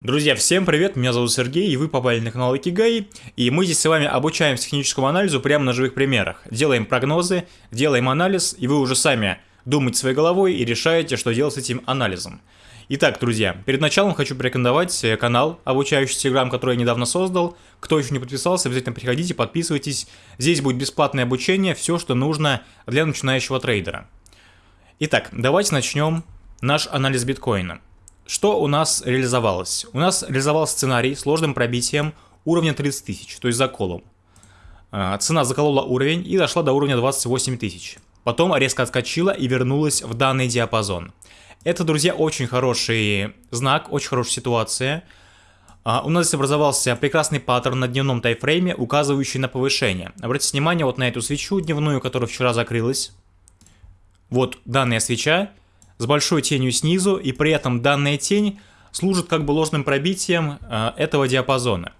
Друзья, всем привет, меня зовут Сергей, и вы попали на канал Икигай, и мы здесь с вами обучаемся техническому анализу прямо на живых примерах. Делаем прогнозы, делаем анализ, и вы уже сами думаете своей головой и решаете, что делать с этим анализом. Итак, друзья, перед началом хочу порекомендовать э, канал обучающий Telegram, который я недавно создал. Кто еще не подписался, обязательно приходите, подписывайтесь. Здесь будет бесплатное обучение, все, что нужно для начинающего трейдера. Итак, давайте начнем наш анализ биткоина. Что у нас реализовалось? У нас реализовался сценарий сложным пробитием уровня 30 тысяч, то есть заколом. А, цена заколола уровень и дошла до уровня 28 тысяч. Потом резко отскочила и вернулась в данный диапазон. Это, друзья, очень хороший знак, очень хорошая ситуация. А, у нас здесь образовался прекрасный паттерн на дневном тайфрейме, указывающий на повышение. Обратите внимание вот на эту свечу дневную, которая вчера закрылась. Вот данная свеча с большой тенью снизу, и при этом данная тень служит как бы ложным пробитием э, этого диапазона.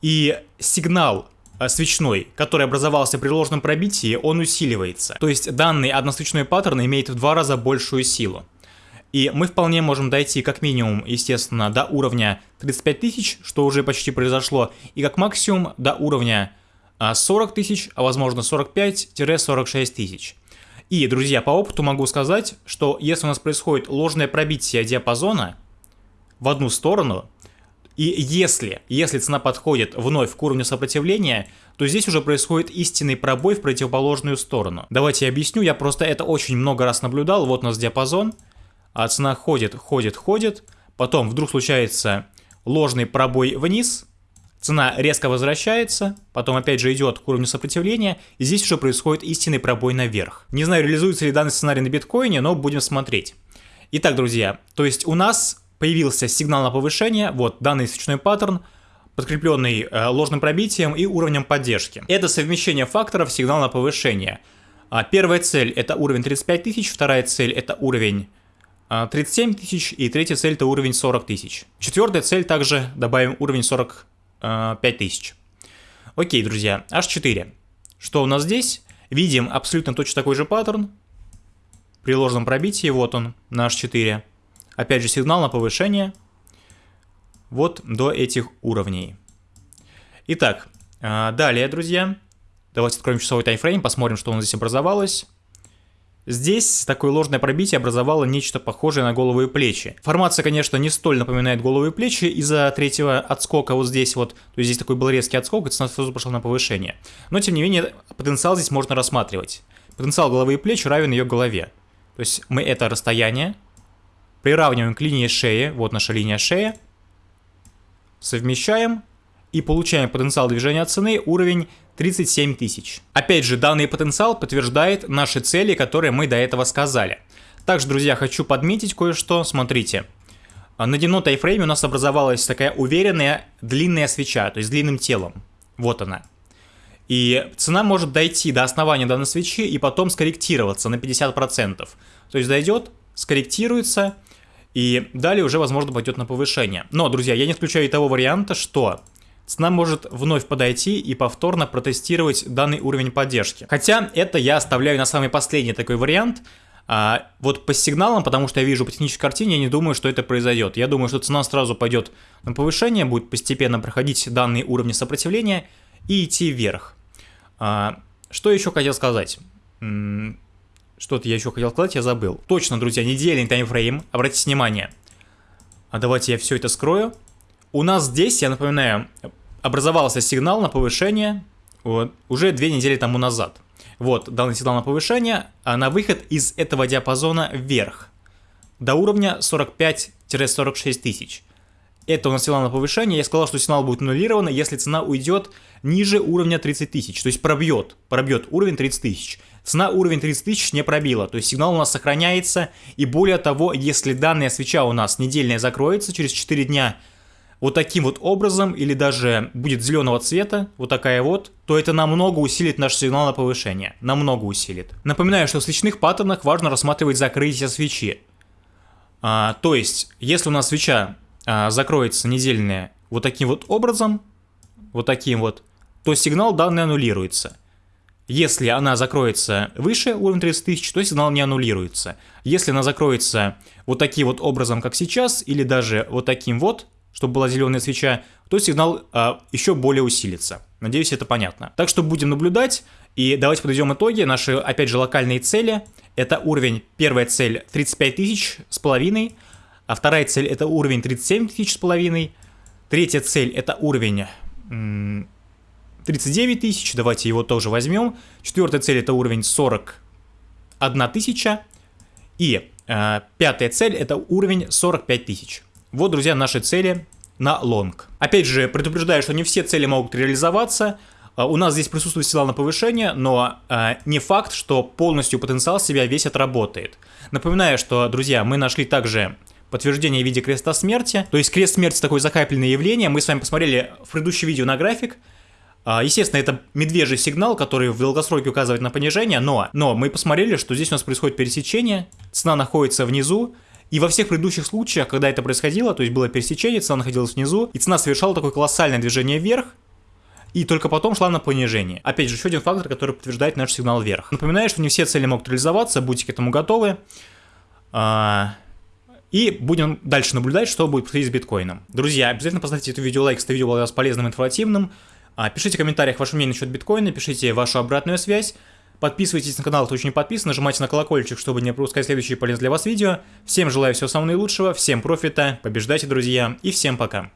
И сигнал э, свечной, который образовался при ложном пробитии, он усиливается. То есть данный односвечной паттерн имеет в два раза большую силу. И мы вполне можем дойти как минимум, естественно, до уровня 35 тысяч, что уже почти произошло, и как максимум до уровня 40 э, тысяч, а возможно 45-46 тысяч. И, друзья, по опыту могу сказать, что если у нас происходит ложное пробитие диапазона в одну сторону, и если, если цена подходит вновь к уровню сопротивления, то здесь уже происходит истинный пробой в противоположную сторону. Давайте я объясню, я просто это очень много раз наблюдал. Вот у нас диапазон, а цена ходит, ходит, ходит, потом вдруг случается ложный пробой вниз, Цена резко возвращается, потом опять же идет к уровню сопротивления, и здесь уже происходит истинный пробой наверх. Не знаю, реализуется ли данный сценарий на биткоине, но будем смотреть. Итак, друзья, то есть у нас появился сигнал на повышение, вот данный свечной паттерн, подкрепленный э, ложным пробитием и уровнем поддержки. Это совмещение факторов сигнал на повышение. А, первая цель это уровень 35 тысяч, вторая цель это уровень 37 а, тысяч и третья цель это уровень 40 тысяч. Четвертая цель также добавим уровень 40 5000. Окей, друзья, H4. Что у нас здесь? Видим абсолютно точно такой же паттерн. При ложном пробитии, вот он, на H4. Опять же сигнал на повышение. Вот до этих уровней. Итак, а, далее, друзья. Давайте откроем часовой таймфрейм, посмотрим, что у нас здесь образовалось. Здесь такое ложное пробитие образовало нечто похожее на голову и плечи. Формация, конечно, не столь напоминает голову и плечи из-за третьего отскока вот здесь вот. То есть здесь такой был резкий отскок, и цена сразу пошла на повышение. Но, тем не менее, потенциал здесь можно рассматривать. Потенциал головы и плеч равен ее голове. То есть мы это расстояние приравниваем к линии шеи, вот наша линия шеи, совмещаем и получаем потенциал движения цены уровень 37 тысяч. Опять же, данный потенциал подтверждает наши цели, которые мы до этого сказали. Также, друзья, хочу подметить кое-что. Смотрите. На дневном тайфрейме у нас образовалась такая уверенная длинная свеча, то есть длинным телом. Вот она. И цена может дойти до основания данной свечи и потом скорректироваться на 50%. То есть дойдет, скорректируется, и далее уже, возможно, пойдет на повышение. Но, друзья, я не исключаю и того варианта, что цена может вновь подойти и повторно протестировать данный уровень поддержки. Хотя это я оставляю на самый последний такой вариант. А, вот по сигналам, потому что я вижу по технической картине, я не думаю, что это произойдет. Я думаю, что цена сразу пойдет на повышение, будет постепенно проходить данные уровни сопротивления и идти вверх. А, что еще хотел сказать? Что-то я еще хотел сказать, я забыл. Точно, друзья, недельный таймфрейм, обратите внимание. А давайте я все это скрою. У нас здесь, я напоминаю, образовался сигнал на повышение вот, уже две недели тому назад. Вот, данный сигнал на повышение, а на выход из этого диапазона вверх, до уровня 45-46 тысяч. Это у нас сигнал на повышение, я сказал, что сигнал будет аннулирован, если цена уйдет ниже уровня 30 тысяч, то есть пробьет, пробьет уровень 30 тысяч. Цена уровень 30 тысяч не пробила, то есть сигнал у нас сохраняется, и более того, если данная свеча у нас недельная закроется через 4 дня, вот таким вот образом, или даже будет зеленого цвета, вот такая вот, то это намного усилит наш сигнал на повышение. Намного усилит. Напоминаю, что в свечных паттернах важно рассматривать закрытие свечи. А, то есть, если у нас свеча а, закроется недельная вот таким вот образом, вот таким вот, то сигнал данный аннулируется. Если она закроется выше уровня 30 тысяч, то сигнал не аннулируется. Если она закроется вот таким вот образом, как сейчас, или даже вот таким вот, чтобы была зеленая свеча, то сигнал э, еще более усилится. Надеюсь, это понятно. Так что будем наблюдать, и давайте подведем итоги. Наши, опять же, локальные цели. Это уровень, первая цель 35 тысяч с половиной, а вторая цель это уровень 37 тысяч с половиной, третья цель это уровень 39 тысяч, давайте его тоже возьмем. Четвертая цель это уровень 41 тысяча. И э, пятая цель это уровень 45 тысяч. Вот, друзья, наши цели на лонг. Опять же, предупреждаю, что не все цели могут реализоваться. Э, у нас здесь присутствует сила на повышение, но э, не факт, что полностью потенциал себя весь отработает. Напоминаю, что, друзья, мы нашли также подтверждение в виде креста смерти. То есть крест смерти такое закапельное явление. Мы с вами посмотрели в предыдущем видео на график. А, естественно, это медвежий сигнал, который в долгосроке указывает на понижение, но, но мы посмотрели, что здесь у нас происходит пересечение, цена находится внизу, и во всех предыдущих случаях, когда это происходило, то есть было пересечение, цена находилась внизу, и цена совершала такое колоссальное движение вверх, и только потом шла на понижение. Опять же, еще один фактор, который подтверждает наш сигнал вверх. Напоминаю, что не все цели могут реализоваться, будьте к этому готовы. А, и будем дальше наблюдать, что будет происходить с биткоином. Друзья, обязательно поставьте это видео лайк, если это видео было для вас полезным информативным. А, пишите в комментариях ваше мнение насчет биткоина, пишите вашу обратную связь. Подписывайтесь на канал, кто еще не подписан, нажимайте на колокольчик, чтобы не пропускать следующие полезные для вас видео. Всем желаю всего самого наилучшего, всем профита, побеждайте, друзья, и всем пока.